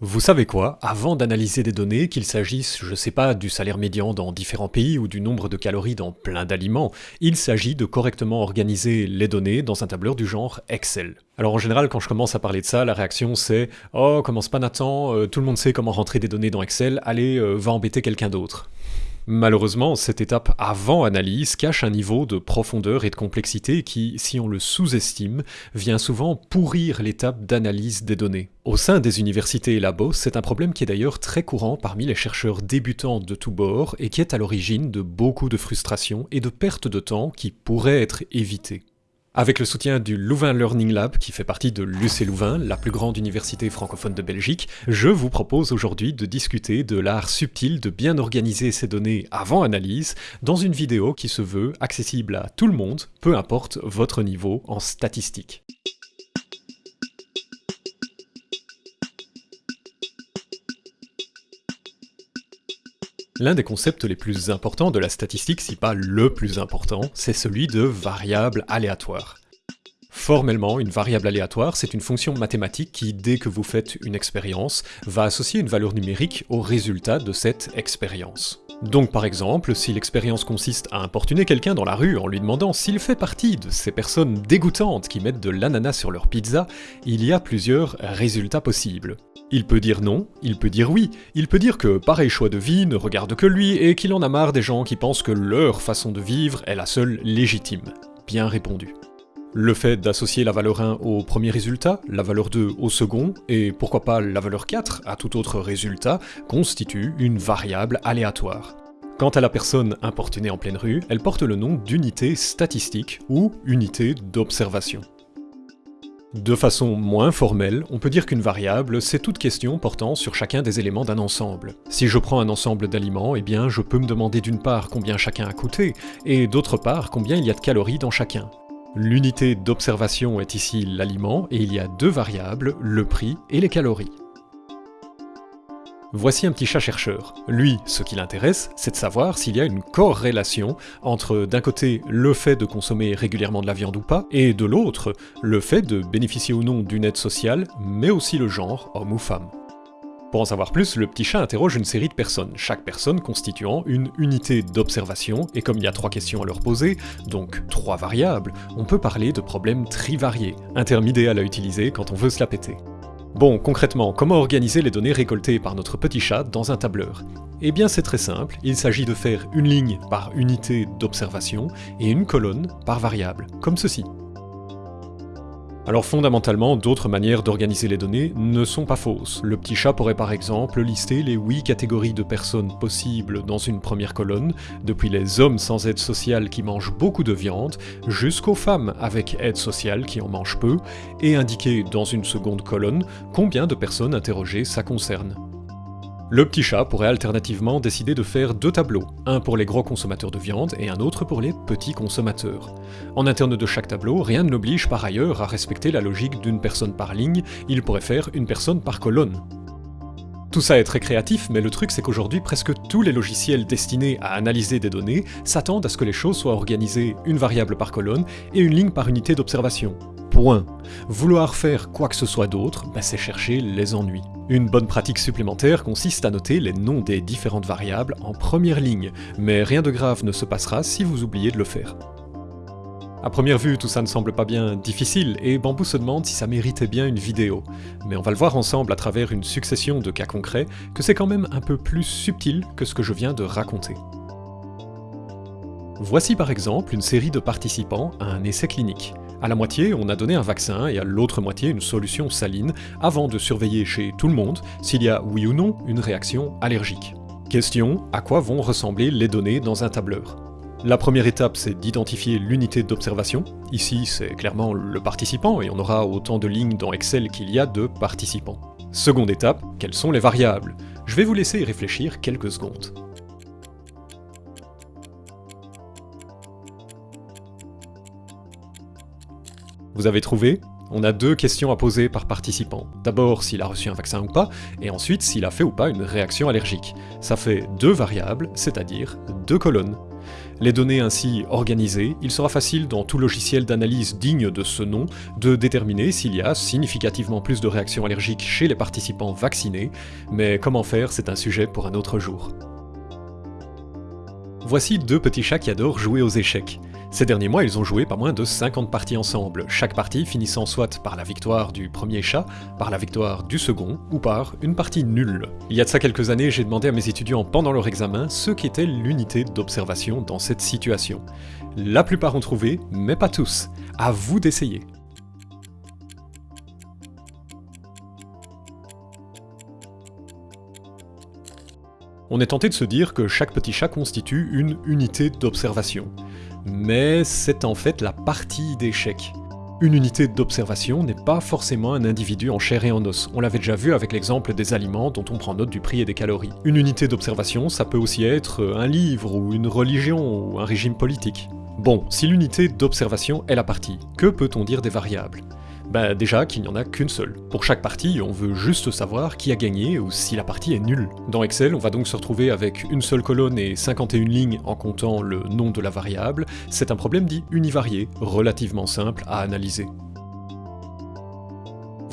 Vous savez quoi? Avant d'analyser des données, qu'il s'agisse, je sais pas, du salaire médian dans différents pays ou du nombre de calories dans plein d'aliments, il s'agit de correctement organiser les données dans un tableur du genre Excel. Alors en général, quand je commence à parler de ça, la réaction c'est « Oh, commence pas Nathan, euh, tout le monde sait comment rentrer des données dans Excel, allez, euh, va embêter quelqu'un d'autre ». Malheureusement, cette étape avant analyse cache un niveau de profondeur et de complexité qui, si on le sous-estime, vient souvent pourrir l'étape d'analyse des données. Au sein des universités et labos, c'est un problème qui est d'ailleurs très courant parmi les chercheurs débutants de tous bords et qui est à l'origine de beaucoup de frustrations et de pertes de temps qui pourraient être évitées. Avec le soutien du Louvain Learning Lab, qui fait partie de l'UC Louvain, la plus grande université francophone de Belgique, je vous propose aujourd'hui de discuter de l'art subtil de bien organiser ces données avant analyse dans une vidéo qui se veut accessible à tout le monde, peu importe votre niveau en statistique. L'un des concepts les plus importants de la statistique, si pas le plus important, c'est celui de variable aléatoire. Formellement, une variable aléatoire, c'est une fonction mathématique qui, dès que vous faites une expérience, va associer une valeur numérique au résultat de cette expérience. Donc par exemple, si l'expérience consiste à importuner quelqu'un dans la rue en lui demandant s'il fait partie de ces personnes dégoûtantes qui mettent de l'ananas sur leur pizza, il y a plusieurs résultats possibles. Il peut dire non, il peut dire oui, il peut dire que pareil choix de vie ne regarde que lui et qu'il en a marre des gens qui pensent que leur façon de vivre est la seule légitime. Bien répondu. Le fait d'associer la valeur 1 au premier résultat, la valeur 2 au second, et pourquoi pas la valeur 4 à tout autre résultat, constitue une variable aléatoire. Quant à la personne importunée en pleine rue, elle porte le nom d'unité statistique ou unité d'observation. De façon moins formelle, on peut dire qu'une variable, c'est toute question portant sur chacun des éléments d'un ensemble. Si je prends un ensemble d'aliments, eh bien je peux me demander d'une part combien chacun a coûté, et d'autre part combien il y a de calories dans chacun. L'unité d'observation est ici l'aliment, et il y a deux variables, le prix et les calories. Voici un petit chat chercheur. Lui, ce qui l'intéresse, c'est de savoir s'il y a une corrélation entre d'un côté le fait de consommer régulièrement de la viande ou pas, et de l'autre, le fait de bénéficier ou non d'une aide sociale, mais aussi le genre, homme ou femme. Pour en savoir plus, le petit chat interroge une série de personnes, chaque personne constituant une unité d'observation, et comme il y a trois questions à leur poser, donc trois variables, on peut parler de problèmes trivariés, un terme idéal à utiliser quand on veut se la péter. Bon, concrètement, comment organiser les données récoltées par notre petit chat dans un tableur? Eh bien c'est très simple, il s'agit de faire une ligne par unité d'observation et une colonne par variable, comme ceci. Alors fondamentalement, d'autres manières d'organiser les données ne sont pas fausses. Le petit chat pourrait par exemple lister les 8 catégories de personnes possibles dans une première colonne, depuis les hommes sans aide sociale qui mangent beaucoup de viande, jusqu'aux femmes avec aide sociale qui en mangent peu, et indiquer dans une seconde colonne combien de personnes interrogées ça concerne. Le petit chat pourrait alternativement décider de faire deux tableaux, un pour les gros consommateurs de viande et un autre pour les petits consommateurs. En interne de chaque tableau, rien ne l'oblige par ailleurs à respecter la logique d'une personne par ligne, il pourrait faire une personne par colonne. Tout ça est très créatif, mais le truc c'est qu'aujourd'hui presque tous les logiciels destinés à analyser des données s'attendent à ce que les choses soient organisées une variable par colonne et une ligne par unité d'observation. Point. Vouloir faire quoi que ce soit d'autre, bah, c'est chercher les ennuis. Une bonne pratique supplémentaire consiste à noter les noms des différentes variables en première ligne, mais rien de grave ne se passera si vous oubliez de le faire. A première vue, tout ça ne semble pas bien difficile, et Bambou se demande si ça méritait bien une vidéo. Mais on va le voir ensemble à travers une succession de cas concrets, que c'est quand même un peu plus subtil que ce que je viens de raconter. Voici par exemple une série de participants à un essai clinique. À la moitié, on a donné un vaccin et à l'autre moitié une solution saline, avant de surveiller chez tout le monde s'il y a oui ou non une réaction allergique. Question, à quoi vont ressembler les données dans un tableur? La première étape, c'est d'identifier l'unité d'observation. Ici, c'est clairement le participant, et on aura autant de lignes dans Excel qu'il y a de participants. Seconde étape, quelles sont les variables? Je vais vous laisser réfléchir quelques secondes. Vous avez trouvé on a deux questions à poser par participant. D'abord s'il a reçu un vaccin ou pas, et ensuite s'il a fait ou pas une réaction allergique. Ça fait deux variables, c'est-à-dire deux colonnes. Les données ainsi organisées, il sera facile dans tout logiciel d'analyse digne de ce nom de déterminer s'il y a significativement plus de réactions allergiques chez les participants vaccinés, mais comment faire c'est un sujet pour un autre jour. Voici deux petits chats qui adorent jouer aux échecs. Ces derniers mois, ils ont joué pas moins de 50 parties ensemble, chaque partie finissant soit par la victoire du premier chat, par la victoire du second, ou par une partie nulle. Il y a de ça quelques années, j'ai demandé à mes étudiants pendant leur examen ce qu'était l'unité d'observation dans cette situation. La plupart ont trouvé, mais pas tous. À vous d'essayer. On est tenté de se dire que chaque petit chat constitue une unité d'observation mais c'est en fait la partie d'échec. Une unité d'observation n'est pas forcément un individu en chair et en os, on l'avait déjà vu avec l'exemple des aliments dont on prend note du prix et des calories. Une unité d'observation, ça peut aussi être un livre, ou une religion, ou un régime politique. Bon, si l'unité d'observation est la partie, que peut-on dire des variables? Bah déjà qu'il n'y en a qu'une seule. Pour chaque partie, on veut juste savoir qui a gagné ou si la partie est nulle. Dans Excel, on va donc se retrouver avec une seule colonne et 51 lignes en comptant le nom de la variable. C'est un problème dit univarié, relativement simple à analyser.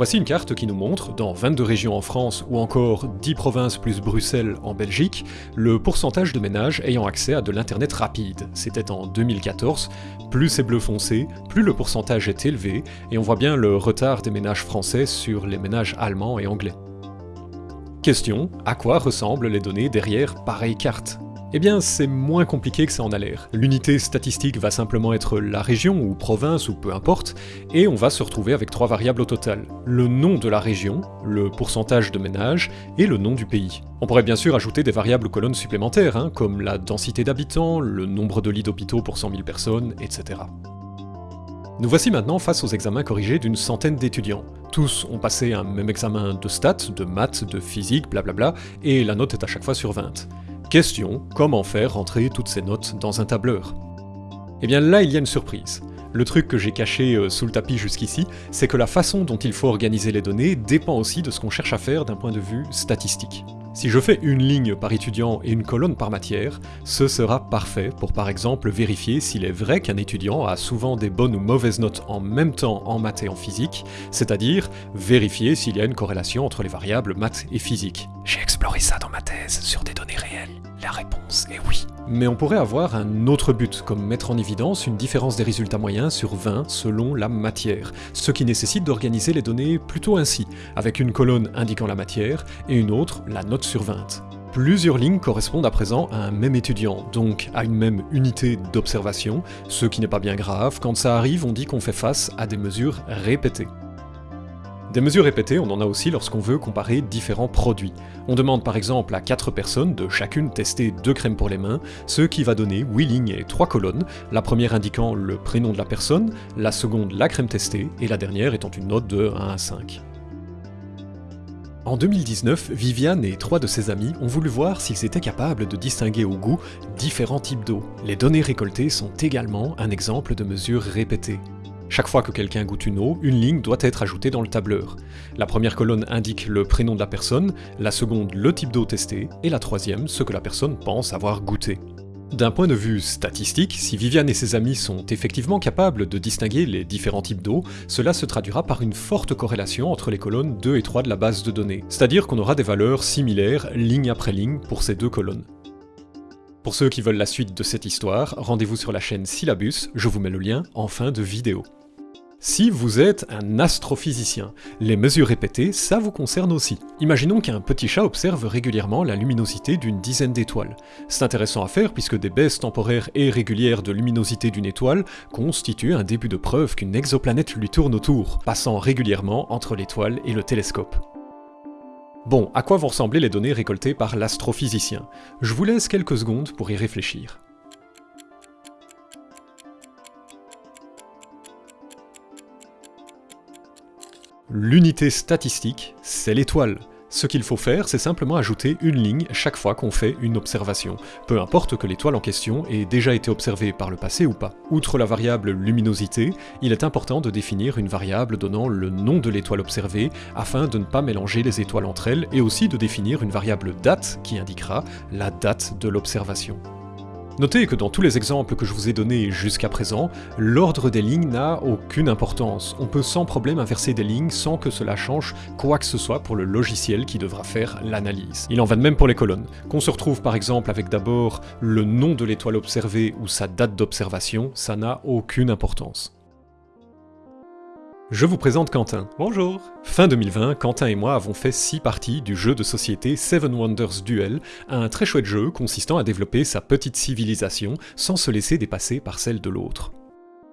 Voici une carte qui nous montre, dans 22 régions en France ou encore 10 provinces plus Bruxelles en Belgique, le pourcentage de ménages ayant accès à de l'internet rapide. C'était en 2014, plus c'est bleu foncé, plus le pourcentage est élevé, et on voit bien le retard des ménages français sur les ménages allemands et anglais. Question, à quoi ressemblent les données derrière pareille carte? Eh bien, c'est moins compliqué que ça en a l'air. L'unité statistique va simplement être la région ou province ou peu importe, et on va se retrouver avec trois variables au total. Le nom de la région, le pourcentage de ménages, et le nom du pays. On pourrait bien sûr ajouter des variables colonnes supplémentaires, hein, comme la densité d'habitants, le nombre de lits d'hôpitaux pour 100 000 personnes, etc. Nous voici maintenant face aux examens corrigés d'une centaine d'étudiants. Tous ont passé un même examen de stats, de maths, de physique, blablabla, et la note est à chaque fois sur 20. Question, comment faire rentrer toutes ces notes dans un tableur? Eh bien là, il y a une surprise. Le truc que j'ai caché euh, sous le tapis jusqu'ici, c'est que la façon dont il faut organiser les données dépend aussi de ce qu'on cherche à faire d'un point de vue statistique. Si je fais une ligne par étudiant et une colonne par matière, ce sera parfait pour par exemple vérifier s'il est vrai qu'un étudiant a souvent des bonnes ou mauvaises notes en même temps en maths et en physique, c'est-à-dire vérifier s'il y a une corrélation entre les variables maths et physique. J'ai exploré ça dans ma thèse sur des données réelles. La réponse est oui. Mais on pourrait avoir un autre but, comme mettre en évidence une différence des résultats moyens sur 20 selon la matière, ce qui nécessite d'organiser les données plutôt ainsi, avec une colonne indiquant la matière et une autre la note sur 20. Plusieurs lignes correspondent à présent à un même étudiant, donc à une même unité d'observation, ce qui n'est pas bien grave, quand ça arrive on dit qu'on fait face à des mesures répétées. Des mesures répétées, on en a aussi lorsqu'on veut comparer différents produits. On demande par exemple à 4 personnes de chacune tester deux crèmes pour les mains, ce qui va donner 8 lignes et 3 colonnes, la première indiquant le prénom de la personne, la seconde la crème testée, et la dernière étant une note de 1 à 5. En 2019, Viviane et trois de ses amis ont voulu voir s'ils étaient capables de distinguer au goût différents types d'eau. Les données récoltées sont également un exemple de mesures répétées. Chaque fois que quelqu'un goûte une eau, une ligne doit être ajoutée dans le tableur. La première colonne indique le prénom de la personne, la seconde le type d'eau testée, et la troisième ce que la personne pense avoir goûté. D'un point de vue statistique, si Viviane et ses amis sont effectivement capables de distinguer les différents types d'eau, cela se traduira par une forte corrélation entre les colonnes 2 et 3 de la base de données, c'est-à-dire qu'on aura des valeurs similaires ligne après ligne pour ces deux colonnes. Pour ceux qui veulent la suite de cette histoire, rendez-vous sur la chaîne Syllabus, je vous mets le lien en fin de vidéo. Si vous êtes un astrophysicien, les mesures répétées, ça vous concerne aussi. Imaginons qu'un petit chat observe régulièrement la luminosité d'une dizaine d'étoiles. C'est intéressant à faire puisque des baisses temporaires et régulières de luminosité d'une étoile constituent un début de preuve qu'une exoplanète lui tourne autour, passant régulièrement entre l'étoile et le télescope. Bon, à quoi vont ressembler les données récoltées par l'astrophysicien? Je vous laisse quelques secondes pour y réfléchir. L'unité statistique, c'est l'étoile. Ce qu'il faut faire, c'est simplement ajouter une ligne chaque fois qu'on fait une observation, peu importe que l'étoile en question ait déjà été observée par le passé ou pas. Outre la variable luminosité, il est important de définir une variable donnant le nom de l'étoile observée afin de ne pas mélanger les étoiles entre elles et aussi de définir une variable date qui indiquera la date de l'observation. Notez que dans tous les exemples que je vous ai donnés jusqu'à présent, l'ordre des lignes n'a aucune importance. On peut sans problème inverser des lignes sans que cela change quoi que ce soit pour le logiciel qui devra faire l'analyse. Il en va de même pour les colonnes. Qu'on se retrouve par exemple avec d'abord le nom de l'étoile observée ou sa date d'observation, ça n'a aucune importance. Je vous présente Quentin. Bonjour Fin 2020, Quentin et moi avons fait 6 parties du jeu de société Seven Wonders Duel, un très chouette jeu consistant à développer sa petite civilisation sans se laisser dépasser par celle de l'autre.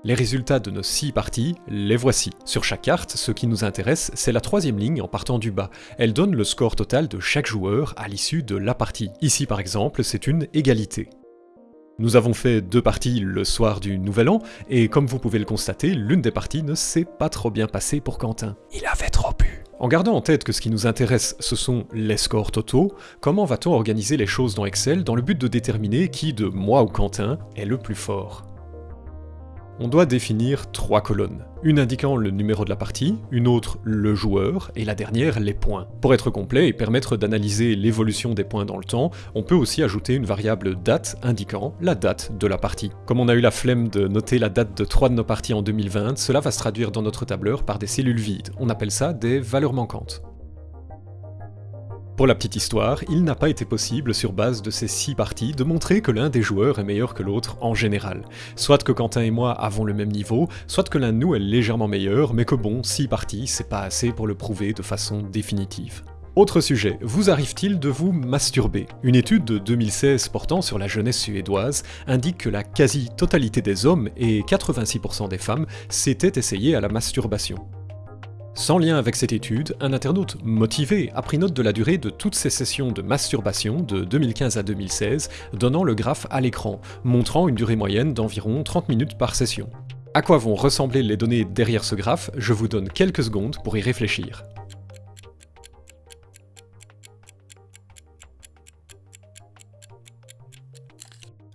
Les résultats de nos 6 parties, les voici. Sur chaque carte, ce qui nous intéresse, c'est la troisième ligne en partant du bas. Elle donne le score total de chaque joueur à l'issue de la partie. Ici par exemple, c'est une égalité. Nous avons fait deux parties le soir du Nouvel An, et comme vous pouvez le constater, l'une des parties ne s'est pas trop bien passée pour Quentin. Il avait trop bu. En gardant en tête que ce qui nous intéresse, ce sont les scores totaux, comment va-t-on organiser les choses dans Excel dans le but de déterminer qui de moi ou Quentin est le plus fort? On doit définir trois colonnes. Une indiquant le numéro de la partie, une autre le joueur, et la dernière les points. Pour être complet et permettre d'analyser l'évolution des points dans le temps, on peut aussi ajouter une variable date indiquant la date de la partie. Comme on a eu la flemme de noter la date de trois de nos parties en 2020, cela va se traduire dans notre tableur par des cellules vides. On appelle ça des valeurs manquantes. Pour la petite histoire, il n'a pas été possible, sur base de ces six parties, de montrer que l'un des joueurs est meilleur que l'autre en général. Soit que Quentin et moi avons le même niveau, soit que l'un de nous est légèrement meilleur, mais que bon, six parties, c'est pas assez pour le prouver de façon définitive. Autre sujet, vous arrive-t-il de vous masturber? Une étude de 2016 portant sur la jeunesse suédoise indique que la quasi-totalité des hommes et 86% des femmes s'étaient essayés à la masturbation. Sans lien avec cette étude, un internaute motivé a pris note de la durée de toutes ces sessions de masturbation de 2015 à 2016, donnant le graphe à l'écran, montrant une durée moyenne d'environ 30 minutes par session. À quoi vont ressembler les données derrière ce graphe? Je vous donne quelques secondes pour y réfléchir.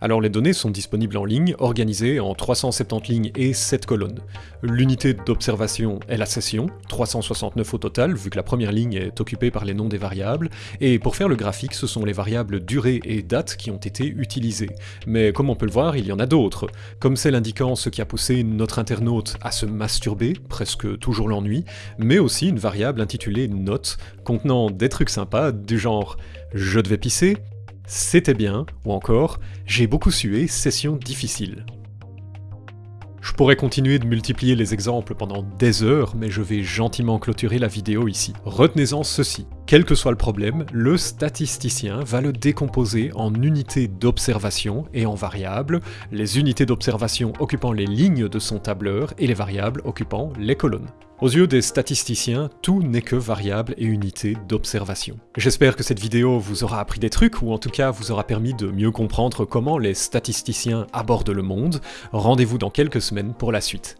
Alors les données sont disponibles en ligne, organisées en 370 lignes et 7 colonnes. L'unité d'observation est la session, 369 au total, vu que la première ligne est occupée par les noms des variables, et pour faire le graphique, ce sont les variables durée et date qui ont été utilisées. Mais comme on peut le voir, il y en a d'autres, comme celle indiquant ce qui a poussé notre internaute à se masturber, presque toujours l'ennui, mais aussi une variable intitulée note, contenant des trucs sympas, du genre « je devais pisser », c'était bien, ou encore J'ai beaucoup sué, session difficile. Je pourrais continuer de multiplier les exemples pendant des heures, mais je vais gentiment clôturer la vidéo ici. Retenez-en ceci. Quel que soit le problème, le statisticien va le décomposer en unités d'observation et en variables, les unités d'observation occupant les lignes de son tableur et les variables occupant les colonnes. Aux yeux des statisticiens, tout n'est que variable et unité d'observation. J'espère que cette vidéo vous aura appris des trucs, ou en tout cas vous aura permis de mieux comprendre comment les statisticiens abordent le monde. Rendez-vous dans quelques semaines pour la suite.